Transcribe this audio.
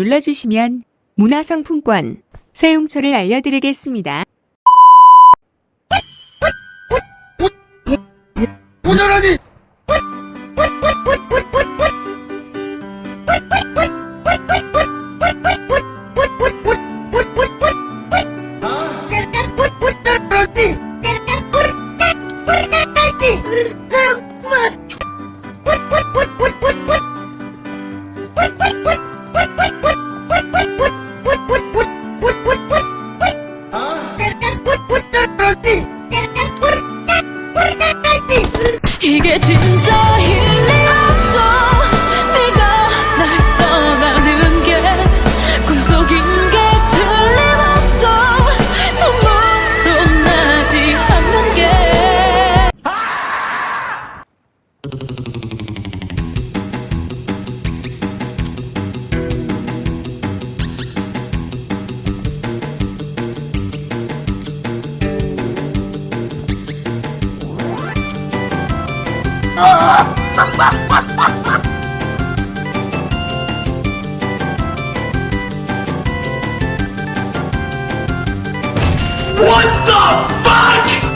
눌러주시면 문화상품권 사용처를 알려드리겠습니다. 오너라니! What the fuck?